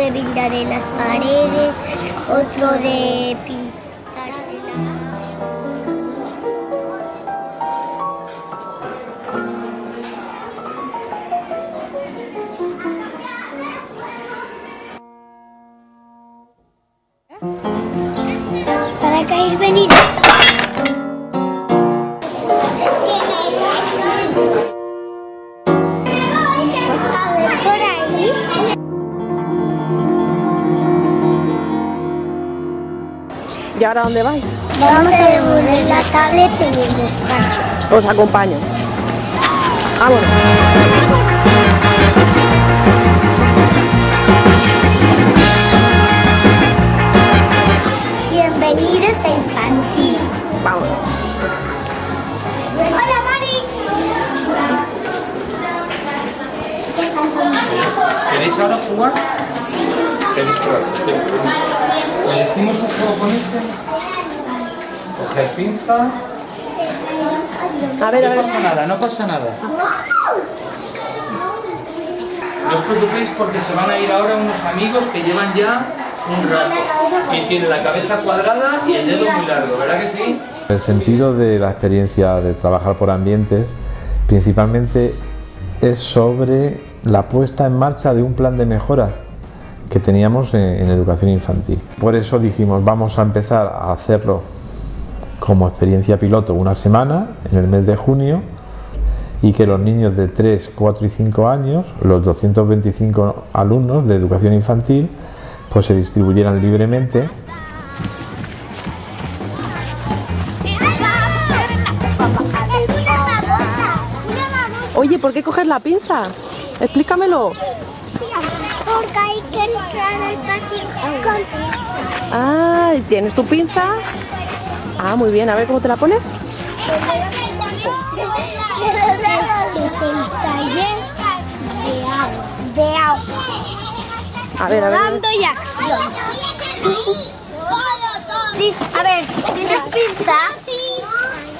de en las paredes, otro de ¿Y ahora dónde vais? Vamos a devolver la tablet en el despacho. Os acompaño. Vámonos. Bienvenidos a Infantil. Vámonos. Hola, Mari. ¿Queréis ahora jugar? ¿Queréis jugar? ¿Le decimos un juego con este? Coger pinza. A ver, a No ver. pasa nada, no pasa nada. No os preocupéis porque se van a ir ahora unos amigos que llevan ya un rato. Y tienen la cabeza cuadrada y el dedo muy largo, ¿verdad que sí? El sentido de la experiencia de trabajar por ambientes principalmente es sobre la puesta en marcha de un plan de mejora que teníamos en, en educación infantil. Por eso dijimos vamos a empezar a hacerlo como experiencia piloto una semana en el mes de junio y que los niños de 3, 4 y 5 años, los 225 alumnos de educación infantil, pues se distribuyeran libremente Oye, ¿por qué coger la pinza? Explícamelo. Porque hay que entrar al Ah, ¿tienes tu pinza? Ah, muy bien. A ver cómo te la pones. Este es el taller de agua. De agua. A ver, a ver. a ver. Mando y acción. Sí, a ver, ¿tienes pinza?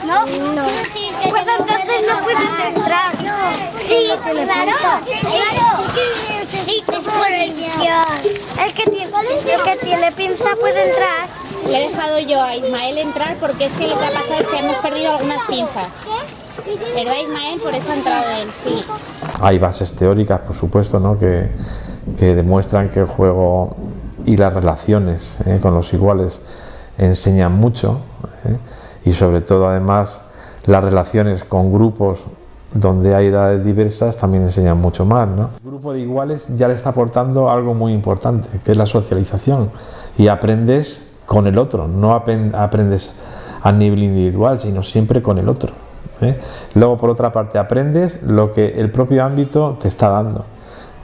¿No? No. Pues entonces no puedes entrar. Sí, claro. Sí, es por El que tiene, el que tiene pinza puede entrar. Le he dejado yo a Ismael entrar porque es que lo que ha pasado es que hemos perdido algunas pinzas. ¿Verdad, Ismael? Por eso ha entrado él, sí. Hay bases teóricas, por supuesto, ¿no? que, que demuestran que el juego y las relaciones ¿eh? con los iguales enseñan mucho ¿eh? y sobre todo además las relaciones con grupos donde hay edades diversas también enseñan mucho más. ¿no? El grupo de iguales ya le está aportando algo muy importante, que es la socialización y aprendes con el otro, no aprendes a nivel individual, sino siempre con el otro. ¿eh? Luego, por otra parte, aprendes lo que el propio ámbito te está dando.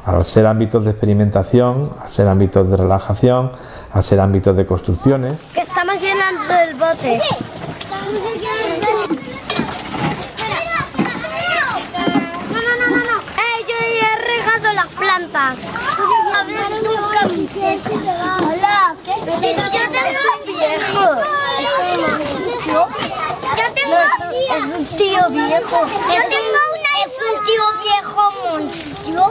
Al ser ámbitos de experimentación, al ser ámbitos de relajación, al ser ámbitos de construcciones. Que estamos llenando el bote. No, no, no, no, no. Eh, yo ya he plantas. A ver tu camiseta. Hola, ¿qué es Yo tengo un viejo. Yo tengo Es un tío viejo. Yo tengo una. Es un tío viejo monstruo.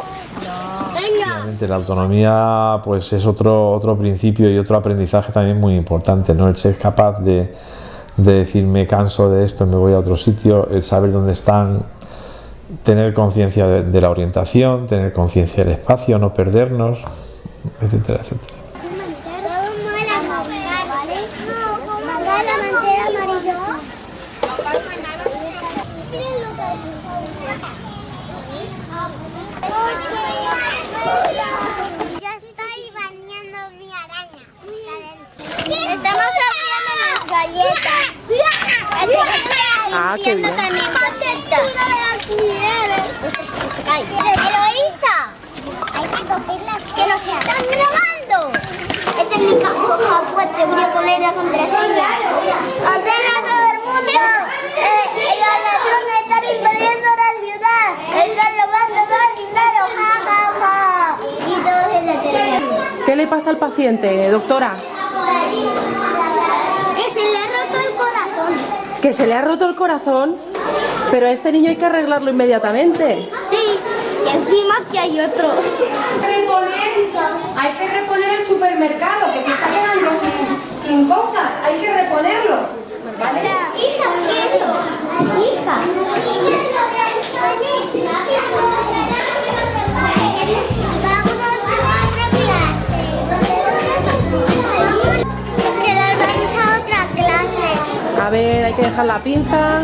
Venga. Realmente La autonomía pues es otro, otro principio y otro aprendizaje también muy importante, ¿no? El ser capaz de, de decir me canso de esto, me voy a otro sitio, el saber dónde están, tener conciencia de, de la orientación, tener conciencia del espacio, no perdernos, etcétera, etcétera. Ya estoy bañando mi araña. Estamos abriendo las galletas. Ah, qué bien. Eloísa, hay que cogerlas que nos están grabando. Esta es mi caja fuerte, voy a poner la contraseña. ¡Ordena a todo el mundo! Eh, los ladrones están invadiendo la ciudad. Están robando todo el dinero. Ja, ja, ja. Y todos en la tele. ¿Qué le pasa al paciente, doctora? Que se le ha roto el corazón. ¿Que se le ha roto el corazón? Pero a este niño hay que arreglarlo inmediatamente. Sí, y encima que hay otros. Hay que reponer el supermercado que se está quedando sin, sin cosas. Hay que reponerlo. ¿Vale? Hija, quiero. Hija. Vamos a otra clase. Que las vamos a otra clase. A ver, hay que dejar la pinza.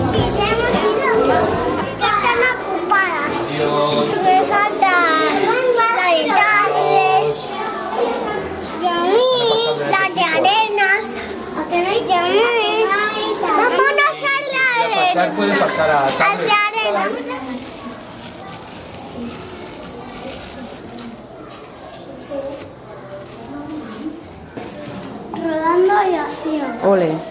pasar puede pasar a tablet. Rodando y así. Ole.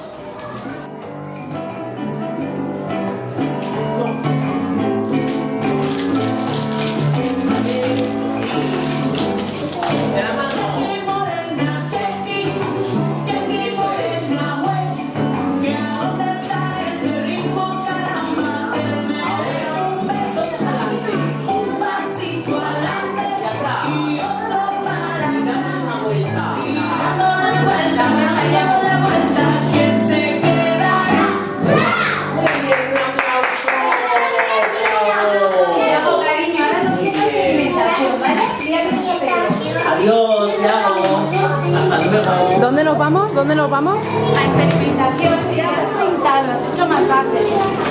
Vamos? La experimentación, ya has pintado, has hecho masajes,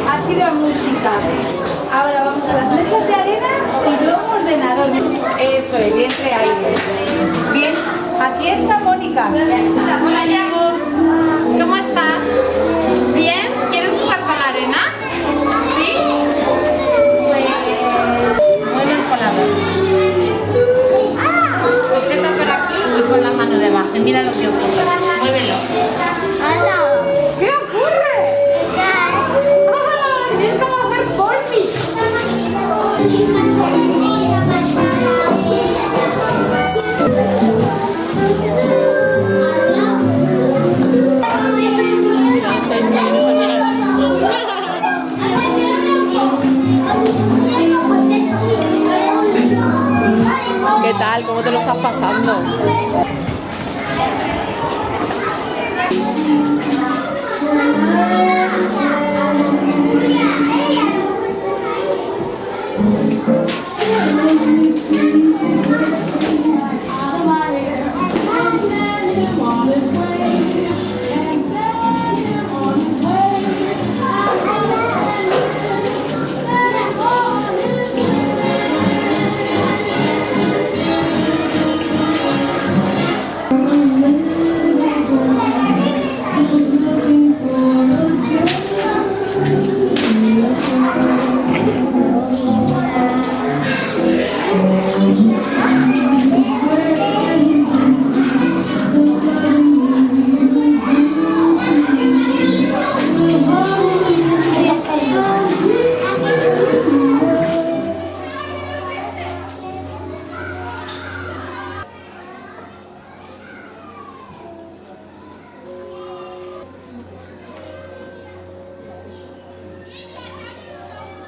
ha sido música. Ahora vamos a las mesas de arena y luego ordenador. Eso es, y entre aire. Bien, aquí está Mónica. Hola, Yago. ¿Cómo estás? ¿Bien? ¿Quieres jugar con la arena? ¿Sí? Mueve el colador. Sujeta Y mira lo que ocurre. Muévelo. ¿Qué ocurre? ¡Hola! Es como hacer. ¿Qué tal? ¿Cómo te lo estás pasando?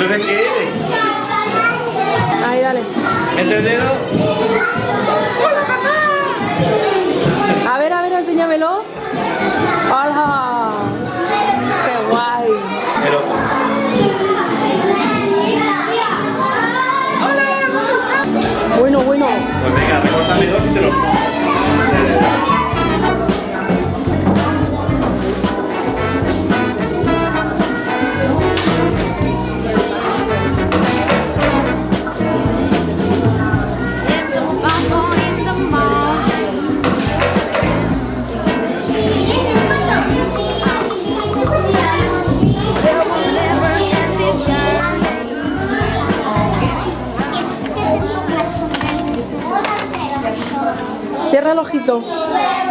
Entonces, ¿qué eres? Ahí, dale. ¿Entendido? A ver, a ver, enséñamelo. ¡Hola! ¡Qué guay! El otro. ¡Hola! ¿cómo estás? Bueno, bueno. Pues venga, recórtale dos y se los Cierra